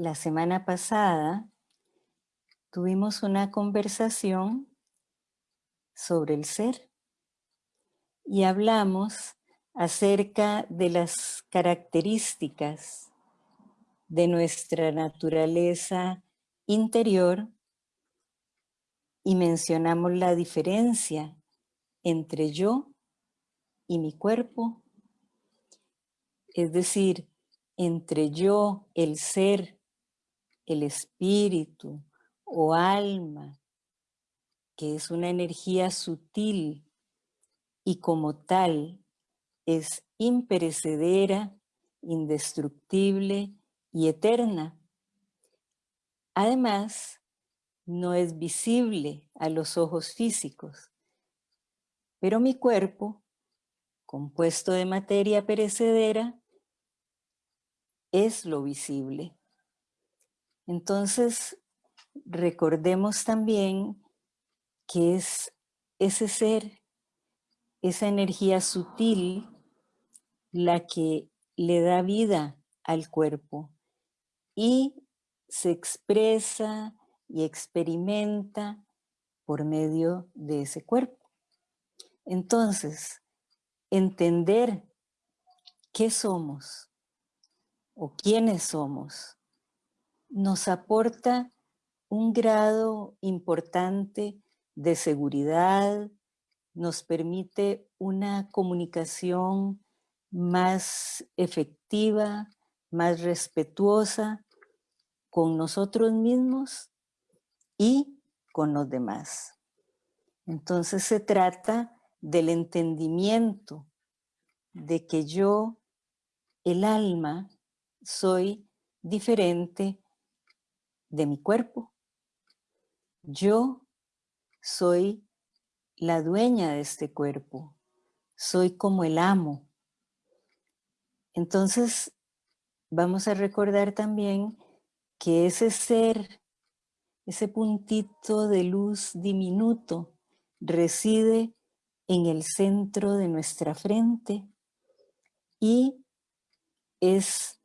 la semana pasada tuvimos una conversación sobre el ser y hablamos acerca de las características de nuestra naturaleza interior y mencionamos la diferencia entre yo y mi cuerpo, es decir, entre yo, el ser, el espíritu o alma, que es una energía sutil y como tal es imperecedera, indestructible y eterna. Además, no es visible a los ojos físicos, pero mi cuerpo, compuesto de materia perecedera, es lo visible. Entonces, recordemos también que es ese ser, esa energía sutil, la que le da vida al cuerpo y se expresa y experimenta por medio de ese cuerpo. Entonces, entender qué somos o quiénes somos nos aporta un grado importante de seguridad, nos permite una comunicación más efectiva, más respetuosa con nosotros mismos y con los demás. Entonces se trata del entendimiento de que yo, el alma, soy diferente de mi cuerpo. Yo soy la dueña de este cuerpo, soy como el amo. Entonces, vamos a recordar también que ese ser, ese puntito de luz diminuto, reside en el centro de nuestra frente y es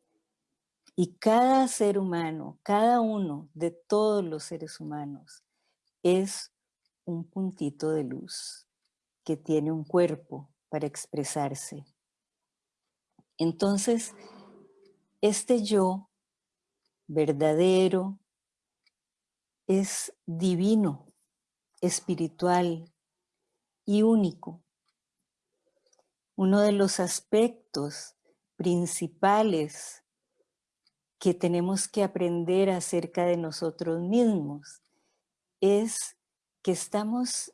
y cada ser humano, cada uno de todos los seres humanos es un puntito de luz que tiene un cuerpo para expresarse. Entonces, este yo verdadero es divino, espiritual y único. Uno de los aspectos principales que tenemos que aprender acerca de nosotros mismos es que estamos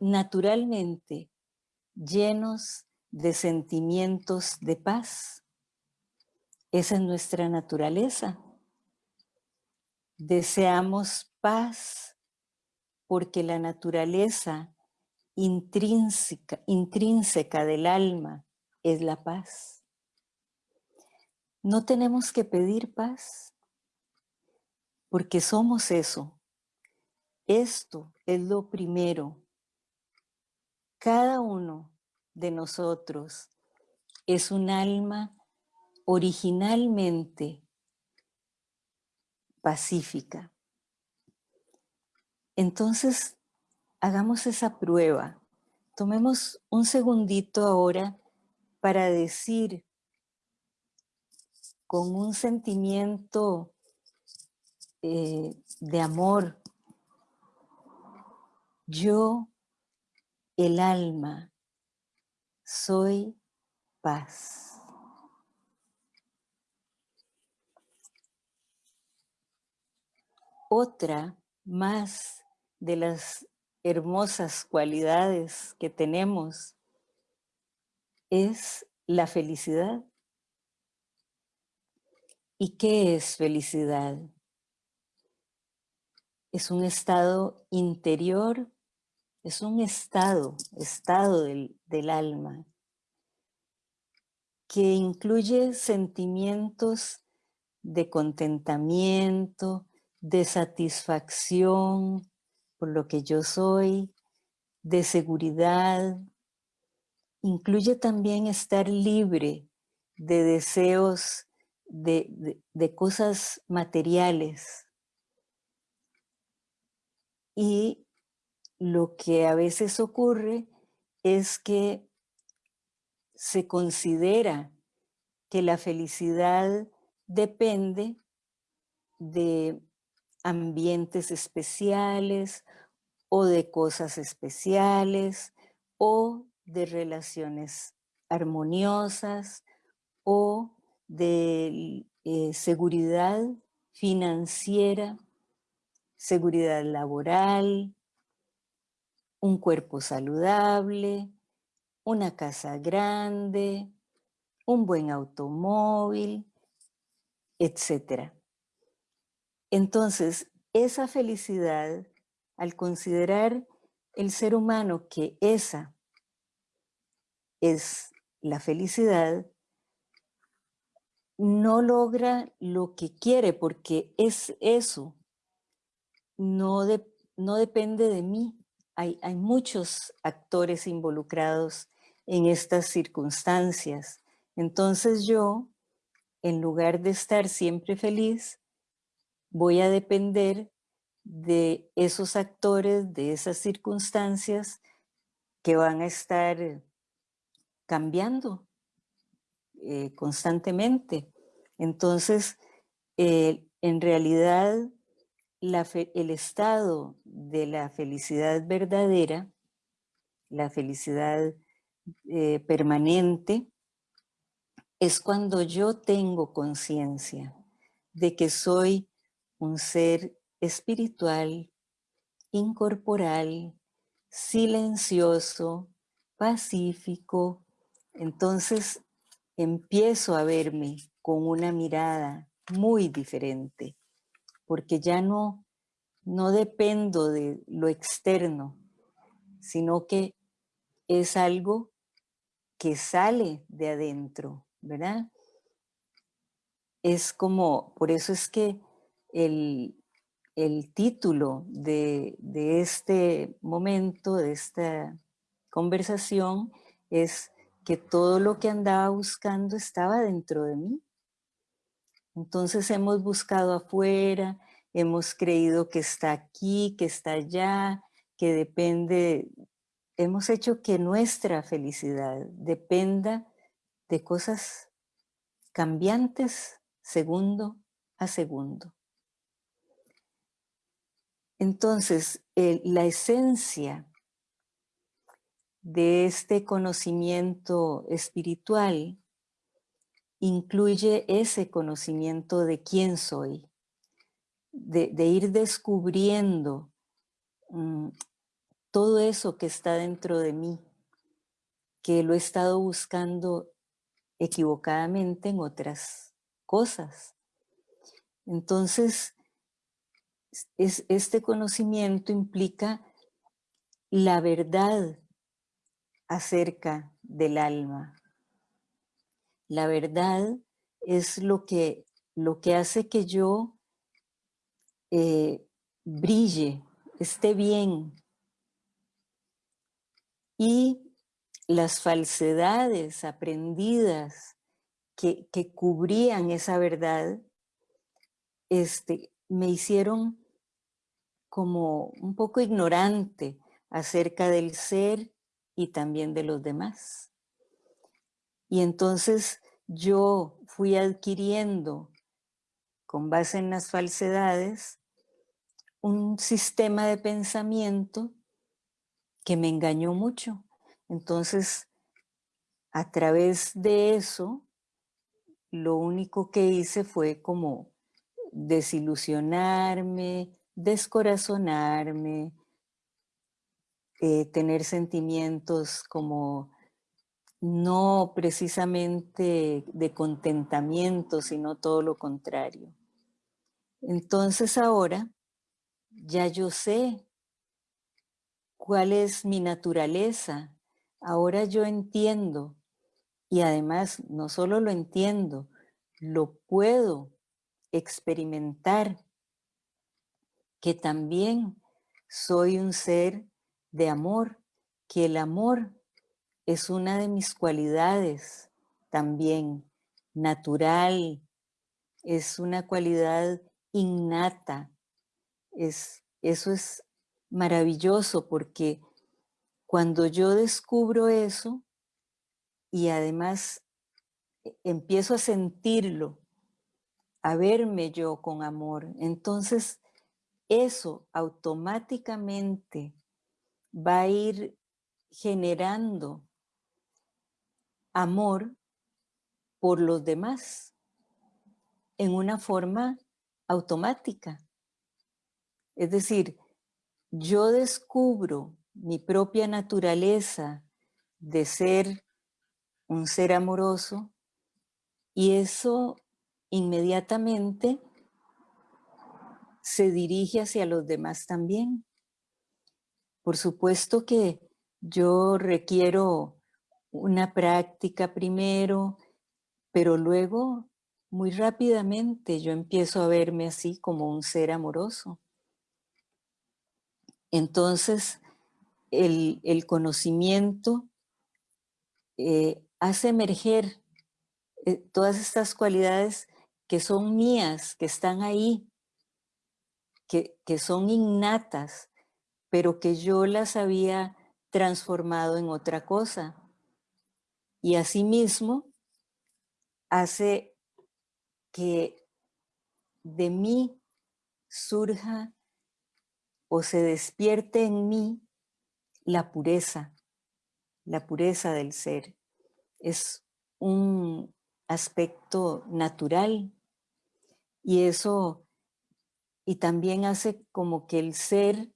naturalmente llenos de sentimientos de paz. Esa es nuestra naturaleza. Deseamos paz porque la naturaleza intrínseca, intrínseca del alma es la paz. No tenemos que pedir paz porque somos eso. Esto es lo primero. Cada uno de nosotros es un alma originalmente pacífica. Entonces, hagamos esa prueba. Tomemos un segundito ahora para decir con un sentimiento eh, de amor, yo, el alma, soy paz. Otra más de las hermosas cualidades que tenemos es la felicidad. ¿Y qué es felicidad? Es un estado interior, es un estado, estado del, del alma, que incluye sentimientos de contentamiento, de satisfacción por lo que yo soy, de seguridad. Incluye también estar libre de deseos de, de cosas materiales. Y lo que a veces ocurre es que se considera que la felicidad depende de ambientes especiales o de cosas especiales o de relaciones armoniosas o de eh, seguridad financiera, seguridad laboral, un cuerpo saludable, una casa grande, un buen automóvil, etc. Entonces, esa felicidad, al considerar el ser humano que esa es la felicidad, no logra lo que quiere porque es eso, no, no depende de mí. Hay, hay muchos actores involucrados en estas circunstancias. Entonces yo, en lugar de estar siempre feliz, voy a depender de esos actores, de esas circunstancias que van a estar cambiando eh, constantemente. Entonces, eh, en realidad, el estado de la felicidad verdadera, la felicidad eh, permanente, es cuando yo tengo conciencia de que soy un ser espiritual, incorporal, silencioso, pacífico. Entonces empiezo a verme con una mirada muy diferente, porque ya no, no dependo de lo externo, sino que es algo que sale de adentro, ¿verdad? Es como, por eso es que el, título de, de, este momento, de esta conversación, es que todo lo que andaba buscando estaba dentro de mí. Entonces hemos buscado afuera, hemos creído que está aquí, que está allá, que depende, hemos hecho que nuestra felicidad dependa de cosas cambiantes segundo a segundo. Entonces, la esencia de este conocimiento espiritual incluye ese conocimiento de quién soy, de, ir descubriendo mm, todo eso que está dentro de mí, que lo he estado buscando equivocadamente en otras cosas. Entonces, es, este conocimiento implica la verdad acerca del alma. La verdad es lo que, lo que hace que yo eh, brille, esté bien. Y las falsedades aprendidas que, cubrían esa verdad, este, me hicieron como un poco ignorante acerca del ser y también de los demás. Y entonces yo fui adquiriendo, con base en las falsedades, un sistema de pensamiento que me engañó mucho. Entonces, a través de eso, lo único que hice fue como desilusionarme, descorazonarme, eh, tener sentimientos como no precisamente de contentamiento, sino todo lo contrario. Entonces ahora ya yo sé cuál es mi naturaleza, Ahora yo entiendo y además no solo lo entiendo, lo puedo experimentar, que también soy un ser de amor, que el amor es una de mis cualidades también natural, es una cualidad innata. Es, eso es maravilloso porque cuando yo descubro eso y además e, empiezo a sentirlo, a verme yo con amor, entonces eso automáticamente va a ir generando amor por los demás en una forma automática. Es decir, yo descubro mi propia naturaleza de ser un ser amoroso y eso inmediatamente se dirige hacia los demás también. Por supuesto que yo requiero una práctica primero, pero luego muy rápidamente yo empiezo a verme así como un ser amoroso. Entonces, el, conocimiento eh, hace emerger eh, todas estas cualidades que son mías, que están ahí, que, que son innatas, pero que yo las había transformado en otra cosa. Y asimismo hace que de mí surja o se despierte en mí la pureza, la pureza del ser. Es un aspecto natural y eso, y también hace como que el ser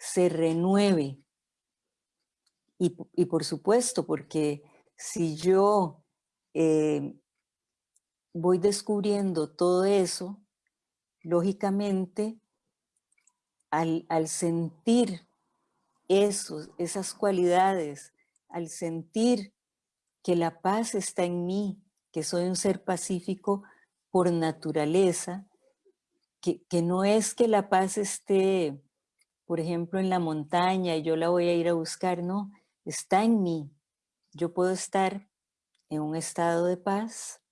se renueve. Y, por supuesto, porque si yo eh, voy descubriendo todo eso, lógicamente, al, al sentir esos, esas cualidades, al sentir que la paz está en mí, que soy un ser pacífico por naturaleza, que, que no es que la paz esté por ejemplo, en la montaña y yo la voy a ir a buscar, no, está en mí. Yo puedo estar en un estado de paz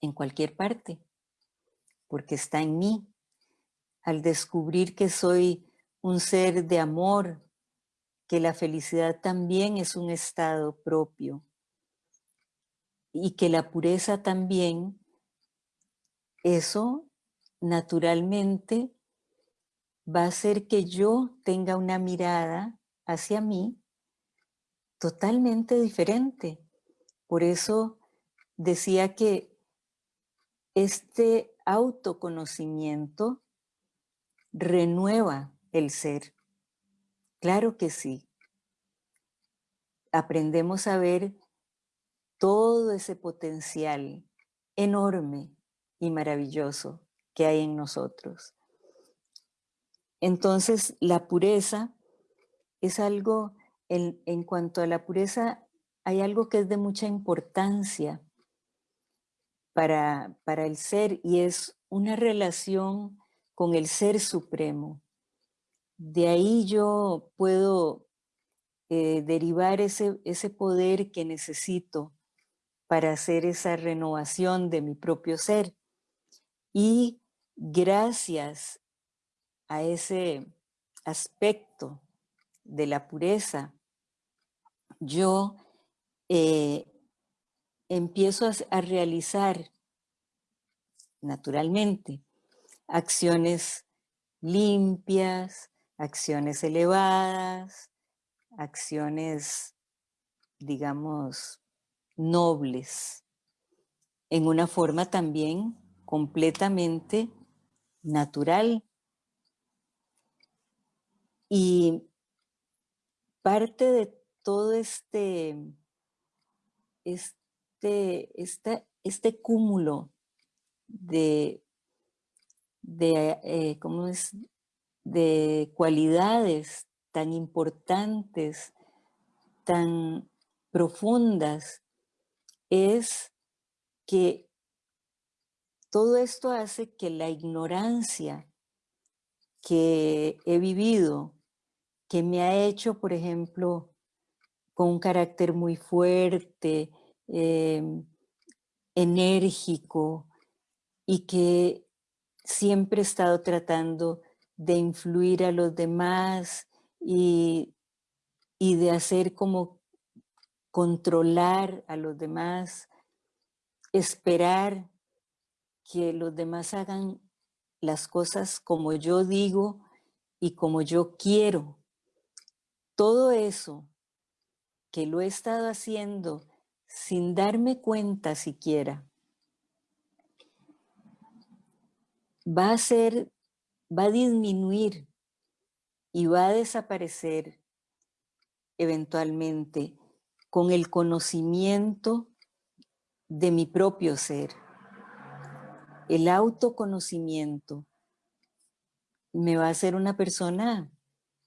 en cualquier parte, porque está en mí. Al descubrir que soy un ser de amor, que la felicidad también es un estado propio y que la pureza también, eso naturalmente va a hacer que yo tenga una mirada hacia mí totalmente diferente. Por eso decía que este autoconocimiento renueva el ser. Claro que sí. Aprendemos a ver todo ese potencial enorme y maravilloso que hay en nosotros. Entonces, la pureza es algo, en, cuanto a la pureza, hay algo que es de mucha importancia para, para el ser y es una relación con el ser supremo. De ahí yo puedo eh, derivar ese, ese poder que necesito para hacer esa renovación de mi propio ser. Y gracias a ese aspecto de la pureza, yo eh, empiezo a, a realizar naturalmente acciones limpias, acciones elevadas, acciones, digamos, nobles, en una forma también completamente natural y parte de todo este, este, este cúmulo de, de, eh, ¿cómo es? de cualidades tan importantes, tan profundas, es que todo esto hace que la ignorancia que he vivido que me ha hecho, por ejemplo, con un carácter muy fuerte, em, enérgico, y que siempre he estado tratando de influir a los demás y, y de hacer como controlar a los demás, esperar que los demás hagan las cosas como yo digo y como yo quiero. Todo eso que lo he estado haciendo sin darme cuenta siquiera, va a ser, va a disminuir y va a desaparecer eventualmente con el conocimiento de mi propio ser. El autoconocimiento me va a hacer una persona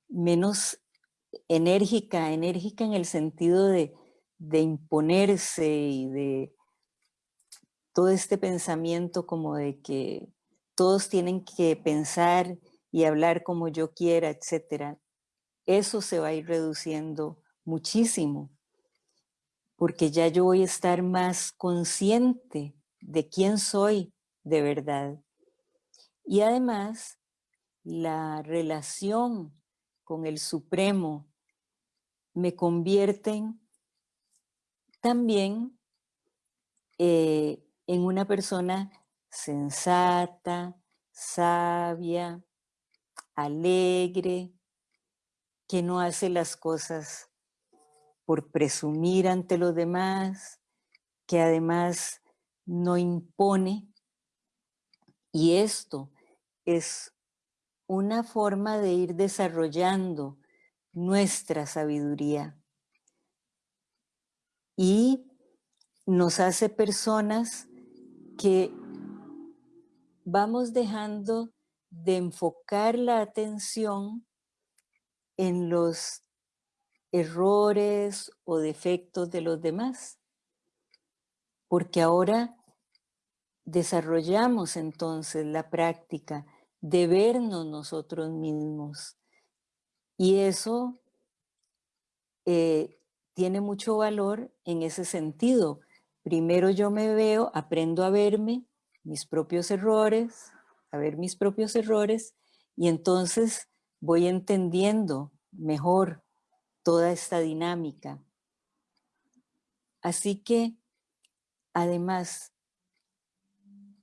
menos enérgica, enérgica en el sentido de, de imponerse y de todo este pensamiento como de que todos tienen que pensar y hablar como yo quiera, etcétera. Eso se va a ir reduciendo muchísimo, porque ya yo voy a estar más consciente de quién soy de verdad. Y además, la relación con el Supremo me convierten también eh, en una persona sensata, sabia, alegre, que no hace las cosas por presumir ante los demás, que además no impone. Y esto es una forma de ir desarrollando nuestra sabiduría. Y nos hace personas que vamos dejando de enfocar la atención en los errores o defectos de los demás. Porque ahora desarrollamos entonces la práctica de vernos nosotros mismos. Y eso eh, tiene mucho valor en ese sentido. Primero yo me veo, aprendo a verme, mis propios errores, a ver mis propios errores, y entonces voy entendiendo mejor toda esta dinámica. Así que, además,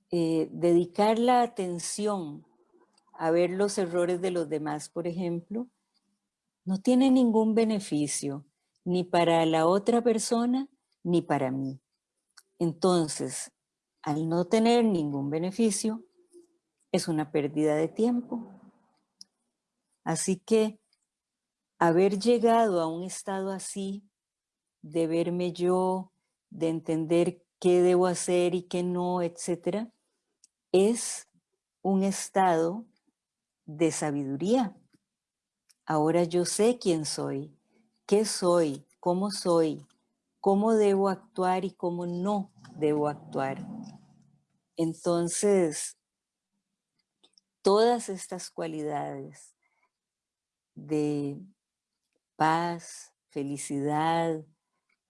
eh, dedicar la atención a ver los errores de los demás, por ejemplo, no tiene ningún beneficio, ni para la otra persona, ni para mí. Entonces, al no tener ningún beneficio, es una pérdida de tiempo. Así que haber llegado a un estado así, de verme yo, de entender qué debo hacer y qué no, etcétera, es un estado de sabiduría. Ahora yo sé quién soy, qué soy, cómo soy, cómo debo actuar y cómo no debo actuar. Entonces, todas estas cualidades de paz, felicidad,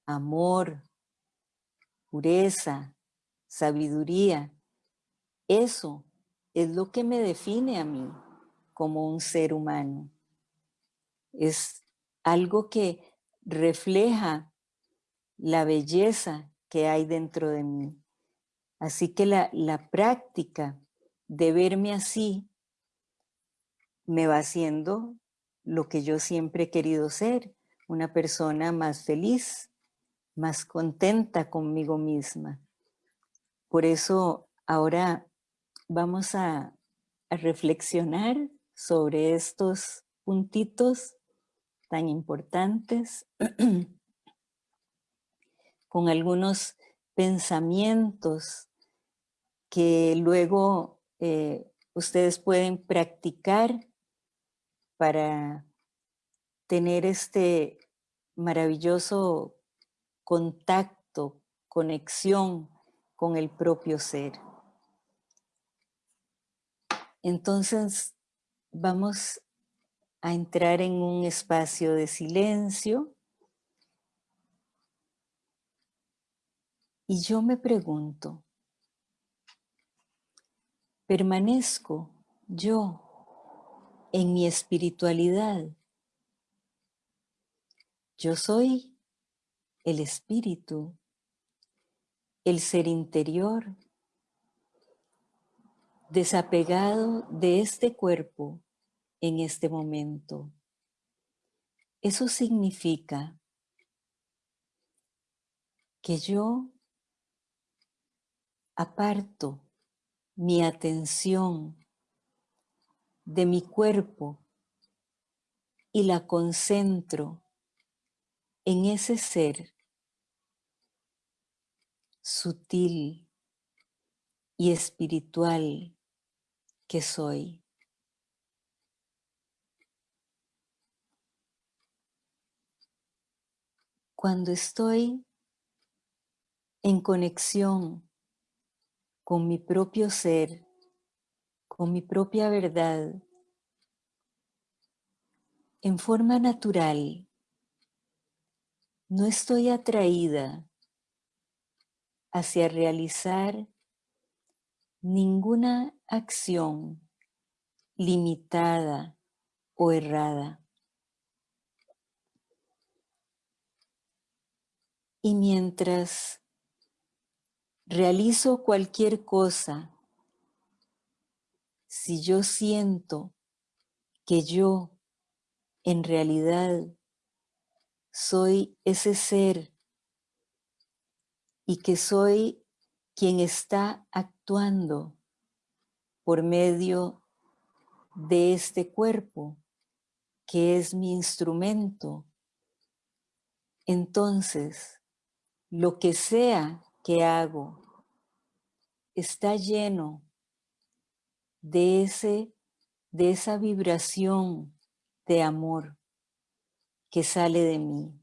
amor, pureza, sabiduría, eso es lo que me define a mí como un ser humano. Es algo que refleja la belleza que hay dentro de mí. Así que la, la práctica de verme así me va haciendo lo que yo siempre he querido ser, una persona más feliz, más contenta conmigo misma. Por eso ahora vamos a, a reflexionar sobre estos puntitos tan importantes con algunos pensamientos que luego eh, ustedes pueden practicar para tener este maravilloso contacto, conexión con el propio ser. Entonces vamos a entrar en un espacio de silencio y yo me pregunto, permanezco yo en mi espiritualidad. Yo soy el espíritu, el ser interior, desapegado de este cuerpo en este momento. Eso significa que yo aparto mi atención de mi cuerpo y la concentro en ese ser sutil y espiritual que soy. Cuando estoy en conexión con mi propio ser, con mi propia verdad, en forma natural, no estoy atraída hacia realizar ninguna acción limitada o errada. Y mientras realizo cualquier cosa, si yo siento que yo en realidad soy ese ser y que soy quien está actuando por medio de este cuerpo, que es mi instrumento, entonces lo que sea que hago está lleno de, ese, de esa vibración de amor que sale de mí.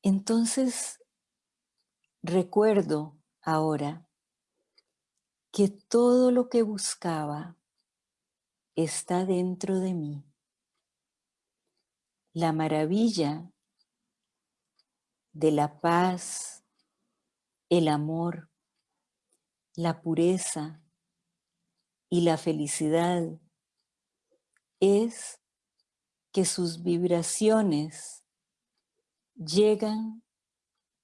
Entonces, recuerdo ahora que todo lo que buscaba está dentro de mí la maravilla de la paz, el amor, la pureza y la felicidad es que sus vibraciones llegan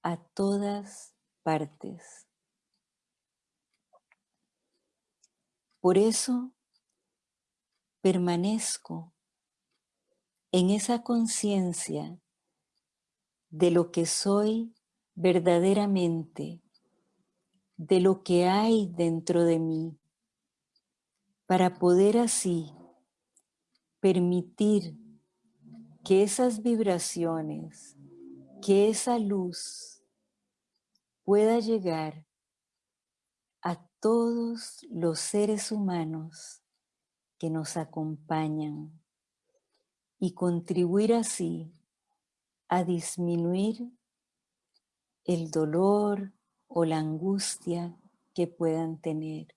a todas partes. Por eso permanezco en esa conciencia de lo que soy verdaderamente, de lo que hay dentro de mí, para poder así permitir que esas vibraciones, que esa luz pueda llegar todos los seres humanos que nos acompañan y contribuir así a disminuir el dolor o la angustia que puedan tener.